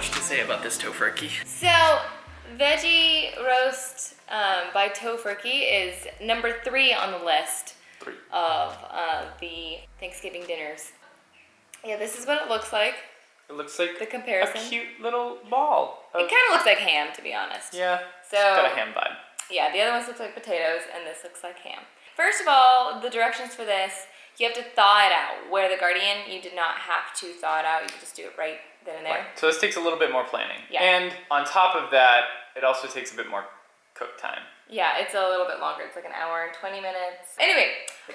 about this tofurkey. So, veggie roast um, by Tofurkey is number three on the list Three. of uh, the Thanksgiving dinners. Yeah, this is what it looks like. It looks like The comparison. a comparison. cute little ball. It kind of looks like ham, to be honest. yeah. So- it's got a ham vibe. Yeah, the other ones look like potatoes, and this looks like ham. First of all, the directions for this, you have to thaw it out. Where the Gardein, you did not have to thaw it out. You can just do it right then and there. Right. So this takes a little bit more planning. Yeah. And on top of that, it also takes a bit more cook time. Yeah, it's a little bit longer. It's like an hour and 20 minutes. Anyway,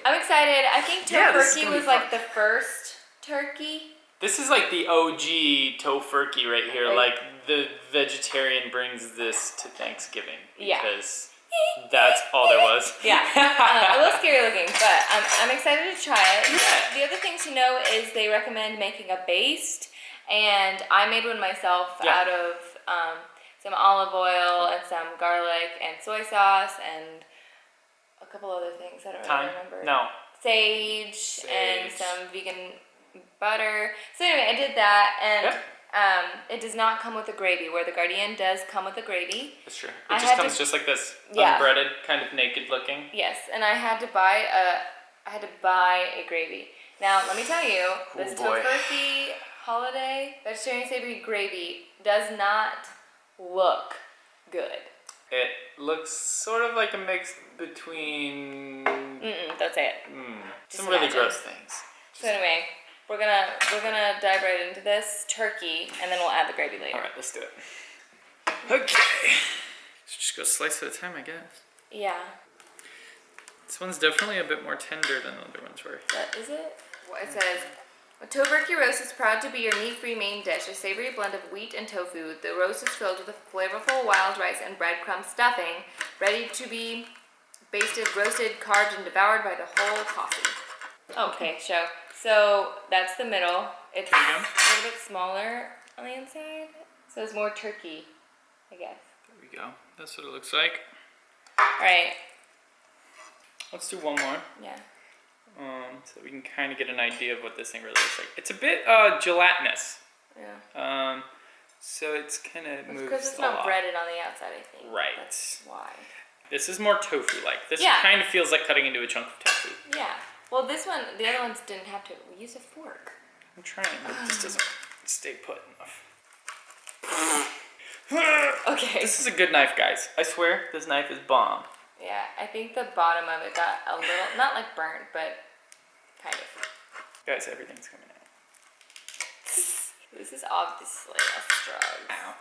I'm excited. I think Yeah, turkey was like the first turkey. This is like the OG tofurkey right here. Right. Like the vegetarian brings this to Thanksgiving Yeah. because that's all there was. Yeah, uh, a little scary looking, but I'm, I'm excited to try it. The other thing to know is they recommend making a baste, and I made one myself Yeah. out of um, some olive oil and some garlic and soy sauce and a couple other things. I don't Time? really remember. No. Sage, and some vegan butter. So anyway, I did that, and Yep. Um, it does not come with a gravy. Where the Gardein does come with a gravy. That's true. It I just comes to- just like this, Yeah. unbreaded, kind of naked looking. Yes, and I had to buy a I had to buy a gravy. Now let me tell you, this boy. Tofurkey holiday vegetarian savory gravy does not look good. It looks sort of like a mix between Mm-mm, don't say it. mm, Just some really gross things. So anyway, we're gonna we're gonna dive right into this turkey, and then we'll add the gravy later. All right, let's do it. Okay. Let's just go slice at a time, I guess. Yeah, This one's definitely a bit more tender than the other ones were. that is it. What it says. A Tofurkey roast is proud to be your meat-free main dish, a savory blend of wheat and tofu. The roast is filled with a flavorful wild rice and breadcrumb stuffing, ready to be basted, roasted, carved, and devoured by the whole coffee. Okay, show. So that's the middle. It's a There you go. little bit smaller on the inside, so it's more turkey, I guess. There we go. That's what it looks like. All right. Let's do one more, Yeah. um, so we can kind of get an idea of what this thing really looks like. It's a bit uh, gelatinous, Yeah. um, so it's kind of moves because it's not lot. breaded on the outside, I think. Right. That's why. This is more tofu-like. This Yeah. kind of feels like cutting into a chunk of tofu. Yeah. Well, this one, the other ones didn't have to. We use a fork. I'm trying, but this doesn't stay put enough. Okay. This is a good knife, guys. I swear, this knife is bomb. Yeah, I think the bottom of it got a little, not like burnt, but kind of. Guys, everything's coming out. This is obviously a struggle. Ow.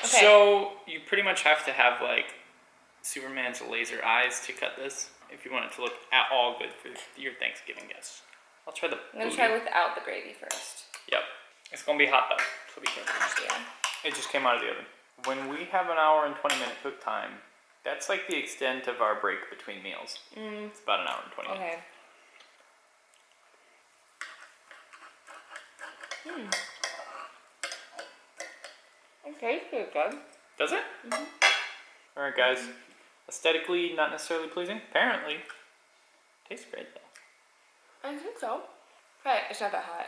Okay. So you pretty much have to have like Superman's laser eyes to cut this if you want it to look at all good for your Thanksgiving guests. I'll try the. I'm gonna booty. try without the gravy first. Yep. It's gonna be hot though, so be careful. Yeah. It just came out of the oven. When we have an hour and 20 minute cook time, that's like the extent of our break between meals. Mm, It's about an hour and 20 minutes. okay. Hmm. It tastes pretty good. Does it? Mm-hmm. All right, guys. Aesthetically, not necessarily pleasing. Apparently, tastes great though. I think so. Right, it's not that hot.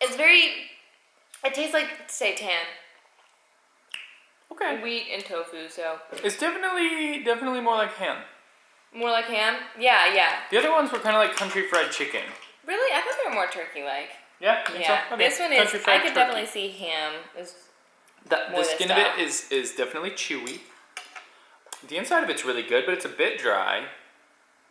It's very. It tastes like seitan, Okay. wheat and tofu, so It's definitely, definitely more like ham. more like ham. Yeah, yeah. The other ones were kind of like country fried chicken. Really, I thought they were more turkey-like. Yeah. you Yeah, So? Okay. this one is. Country I could turkey. definitely see ham. Is The, the this skin of it is is definitely chewy. The inside of it's really good, but it's a bit dry.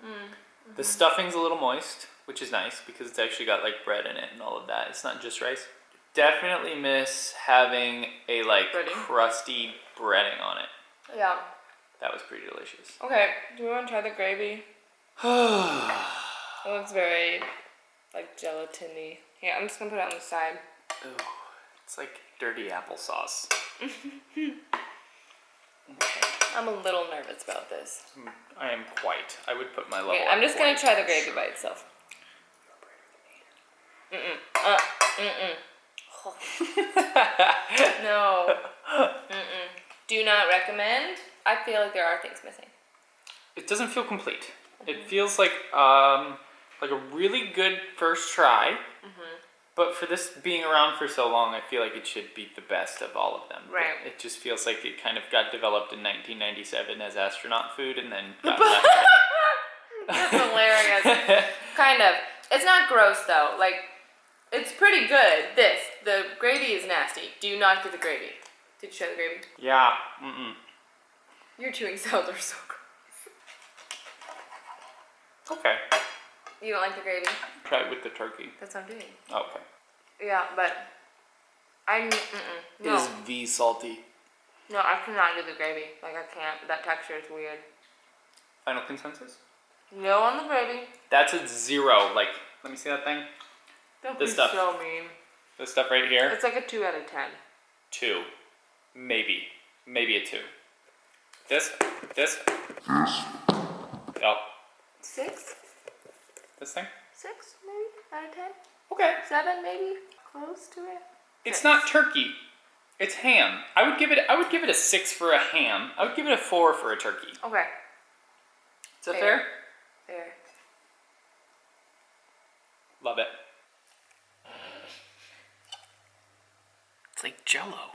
Mm, The stuffing's a little moist, which is nice because it's actually got like bread in it and all of that. It's not just rice. Definitely miss having a like Breading. crusty breading on it. yeah. That was pretty delicious. Okay. Do we want to try the gravy? Ooh, It looks very like gelatiny. Here, I'm just gonna put it on the side. it's like dirty applesauce. I'm a little nervous about this. I am quite. I would put my level. Okay, I'm just gonna try the gravy by itself. Mm-mm. Uh, mm-mm. no. Mm-mm. Do not recommend. I feel like there are things missing. It doesn't feel complete. It feels like um like a really good first try, But for this being around for so long, I feel like it should be the best of all of them. But Right. It just feels like it kind of got developed in 1997 as astronaut food and then got left. That's hilarious. kind of. It's not gross though. Like, it's pretty good. This. The gravy is nasty. Do you not get the gravy. Did you try the gravy? yeah. Mm-mm. Your chewing sounds are so gross. Okay. You don't like the gravy? Try it with the turkey. That's what I'm doing. Okay. Yeah, but I mm-mm. no Is V salty? no I cannot do the gravy. Like I can't. That texture is weird. Final consensus? No on the gravy. That's a zero. Like, let me see that thing. Don't This be stuff. so mean. This stuff right here. It's like a two out of ten. Two. Maybe. Maybe a two. This. This. Yep. Six? This thing. Six maybe out of ten. Okay. Seven maybe. Close to it. It's Six. not turkey. It's ham. I would give it. I would give it a six for a ham. I would give it a four for a turkey. Okay. Is that Fair. fair? There. Love it. It's like Jello.